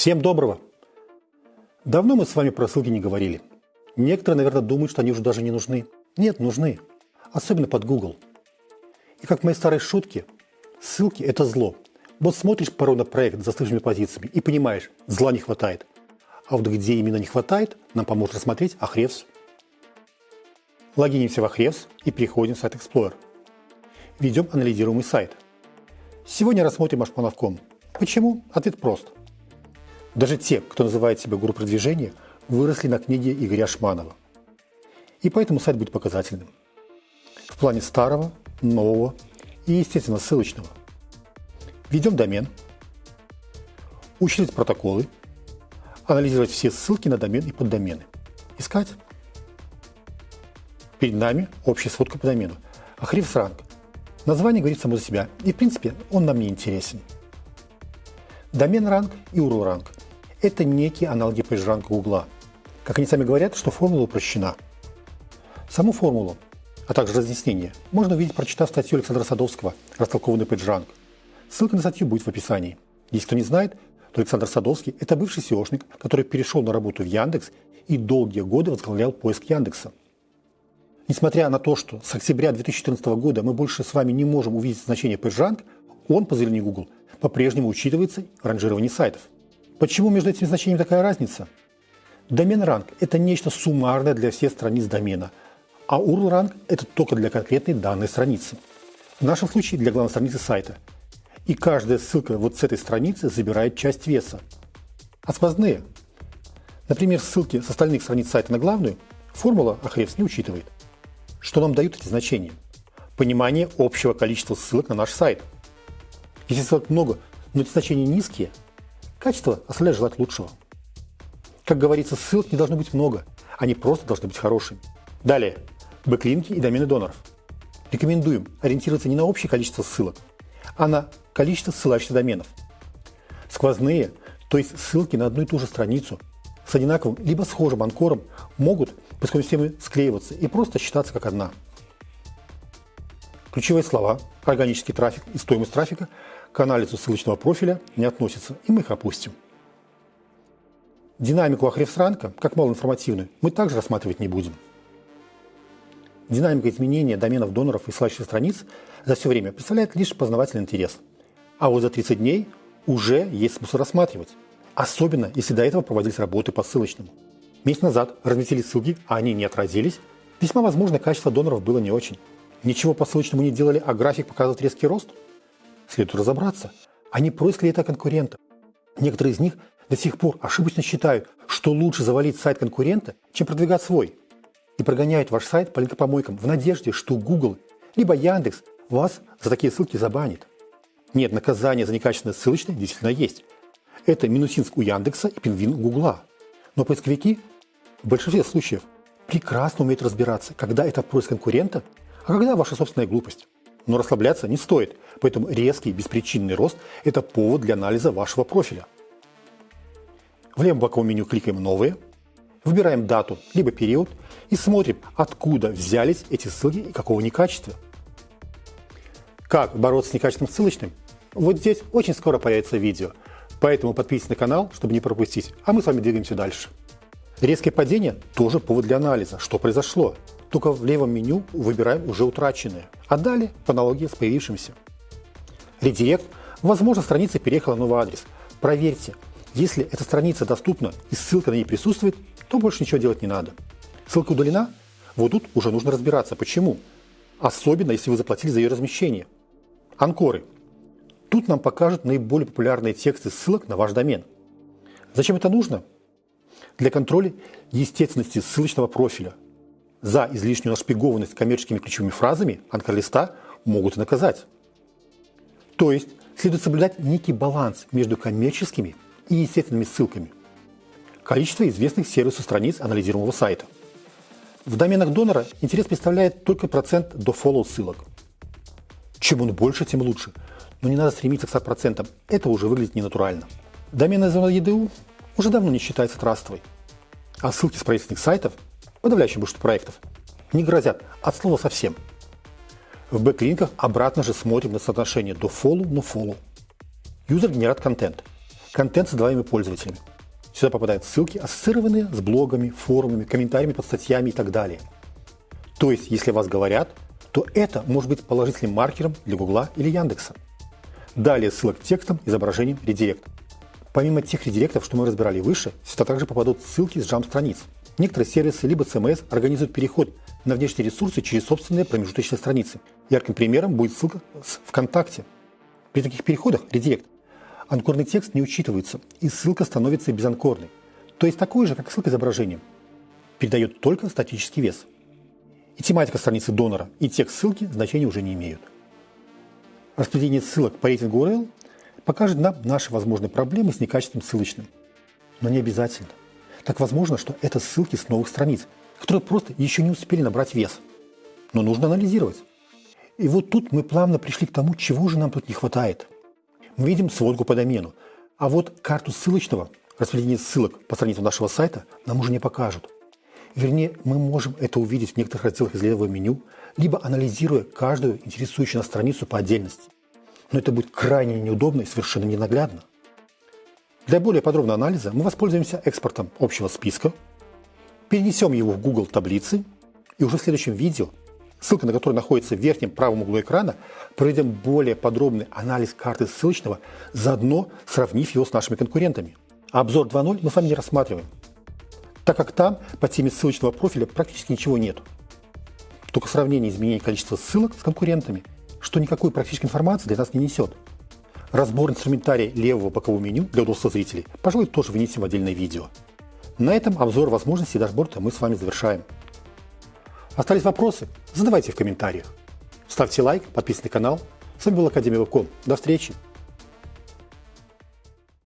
Всем доброго! Давно мы с вами про ссылки не говорили. Некоторые, наверное, думают, что они уже даже не нужны. Нет, нужны. Особенно под Google. И как в моей старой шутке, ссылки – это зло. Вот смотришь порой на проект с застывшими позициями и понимаешь, зла не хватает. А вот где именно не хватает, нам поможет рассмотреть Ahrefs. Логинимся в Ahrefs и переходим в сайт Explorer. Ведем анализируемый сайт. Сегодня рассмотрим Ашмановком. Почему? Ответ прост – даже те, кто называет себя гуру продвижения, выросли на книге Игоря Шманова. И поэтому сайт будет показательным. В плане старого, нового и, естественно, ссылочного. Введем домен, учитывать протоколы, анализировать все ссылки на домен и поддомены. Искать. Перед нами общая сводка по домену. Ахрифс ранг. Название говорит само за себя, и в принципе он нам не интересен. Домен ранг и URL ранг – это некие аналоги PageRank Гугла. Как они сами говорят, что формула упрощена. Саму формулу, а также разъяснение, можно увидеть, прочитав статью Александра Садовского «Растолкованный PageRank». Ссылка на статью будет в описании. Если кто не знает, то Александр Садовский – это бывший SEOшник, который перешел на работу в Яндекс и долгие годы возглавлял поиск Яндекса. Несмотря на то, что с октября 2014 года мы больше с вами не можем увидеть значение PageRank, он, по заявлению Google, по-прежнему учитывается в ранжировании сайтов. Почему между этими значениями такая разница? Домен ранг – это нечто суммарное для всех страниц домена, а URL ранг – это только для конкретной данной страницы. В нашем случае для главной страницы сайта. И каждая ссылка вот с этой страницы забирает часть веса. А сквозные? Например, ссылки с остальных страниц сайта на главную формула Ahrefs не учитывает. Что нам дают эти значения? Понимание общего количества ссылок на наш сайт – если ссылок много, но эти значения низкие, качество оставляет желать лучшего. Как говорится, ссылок не должно быть много, они просто должны быть хорошими. Далее, бэклинки и домены доноров. Рекомендуем ориентироваться не на общее количество ссылок, а на количество ссылающихся доменов. Сквозные, то есть ссылки на одну и ту же страницу с одинаковым либо схожим анкором могут по системы склеиваться и просто считаться как одна. Ключевые слова, органический трафик и стоимость трафика к анализу ссылочного профиля не относятся, и мы их опустим. Динамику Ахрефсранка, как малоинформативную, мы также рассматривать не будем. Динамика изменения доменов доноров и ссылающихся страниц за все время представляет лишь познавательный интерес. А вот за 30 дней уже есть смысл рассматривать. Особенно, если до этого проводились работы по ссылочному. Месяц назад разместили ссылки, а они не отразились. Весьма возможно, качество доноров было не очень. Ничего по ссылочному не делали, а график показывает резкий рост – Следует разобраться, они проискали это конкурента. Некоторые из них до сих пор ошибочно считают, что лучше завалить сайт конкурента, чем продвигать свой. И прогоняют ваш сайт по линкопомойкам в надежде, что Google либо Яндекс вас за такие ссылки забанит. Нет, наказание за некачественное ссылочное действительно есть. Это минусинск у Яндекса и пингвин у Гугла. Но поисковики в большинстве случаев прекрасно умеют разбираться, когда это поиск конкурента, а когда ваша собственная глупость. Но расслабляться не стоит, поэтому резкий беспричинный рост – это повод для анализа вашего профиля. В левом боковом меню кликаем «Новые», выбираем дату либо период и смотрим, откуда взялись эти ссылки и какого они качества. Как бороться с некачественным ссылочным? Вот здесь очень скоро появится видео, поэтому подписывайтесь на канал, чтобы не пропустить, а мы с вами двигаемся дальше. Резкое падение – тоже повод для анализа, что произошло. Только в левом меню выбираем уже утраченное, а далее по аналогии с появившимся. Редирект. Возможно, страница переехала на новый адрес. Проверьте. Если эта страница доступна и ссылка на ней присутствует, то больше ничего делать не надо. Ссылка удалена? Вот тут уже нужно разбираться, почему. Особенно, если вы заплатили за ее размещение. Анкоры. Тут нам покажут наиболее популярные тексты ссылок на ваш домен. Зачем это нужно? Для контроля естественности ссылочного профиля – за излишнюю нашпигованность коммерческими ключевыми фразами анкерлиста могут и наказать. То есть следует соблюдать некий баланс между коммерческими и естественными ссылками. Количество известных сервисов страниц анализируемого сайта. В доменах донора интерес представляет только процент до follow ссылок. Чем он больше, тем лучше. Но не надо стремиться к 100%, это уже выглядит ненатурально. Доменная зона EDU уже давно не считается трастовой. А ссылки с правительственных сайтов подавляющее большинство проектов, не грозят от слова совсем. В бэклинках обратно же смотрим на соотношение до follow на follow. Юзер генерат контент. контент, создаваемый пользователями. Сюда попадают ссылки, ассоциированные с блогами, форумами, комментариями под статьями и так далее. То есть, если вас говорят, то это может быть положительным маркером для Гугла или Яндекса. Далее ссылок к текстам, изображениям, редирект. Помимо тех редиректов, что мы разбирали выше, сюда также попадут ссылки с джамп-страниц. Некоторые сервисы либо CMS организуют переход на внешние ресурсы через собственные промежуточные страницы. Ярким примером будет ссылка с ВКонтакте. При таких переходах редирект анкорный текст не учитывается, и ссылка становится безанкорной, то есть такой же, как ссылка изображением. Передает только статический вес. И тематика страницы донора, и текст ссылки значения уже не имеют. Распределение ссылок по рейтингу URL покажет нам наши возможные проблемы с некачественным ссылочным. Но не обязательно. Так возможно, что это ссылки с новых страниц, которые просто еще не успели набрать вес. Но нужно анализировать. И вот тут мы плавно пришли к тому, чего же нам тут не хватает. Мы видим сводку по домену, а вот карту ссылочного, распределение ссылок по страницам нашего сайта нам уже не покажут. Вернее, мы можем это увидеть в некоторых разделах из левого меню, либо анализируя каждую интересующую нас страницу по отдельности. Но это будет крайне неудобно и совершенно ненаглядно. Для более подробного анализа мы воспользуемся экспортом общего списка, перенесем его в Google таблицы и уже в следующем видео, ссылка на которое находится в верхнем правом углу экрана, проведем более подробный анализ карты ссылочного, заодно сравнив его с нашими конкурентами. обзор 2.0 мы с вами не рассматриваем, так как там по теме ссылочного профиля практически ничего нет. Только сравнение изменений количества ссылок с конкурентами, что никакой практической информации для нас не несет. Разбор инструментария левого бокового меню для удобства зрителей, пожалуй, тоже вынесем в отдельное видео. На этом обзор возможностей дашборда мы с вами завершаем. Остались вопросы? Задавайте в комментариях. Ставьте лайк, подписывайтесь на канал. С вами был Академия Вебком. До встречи!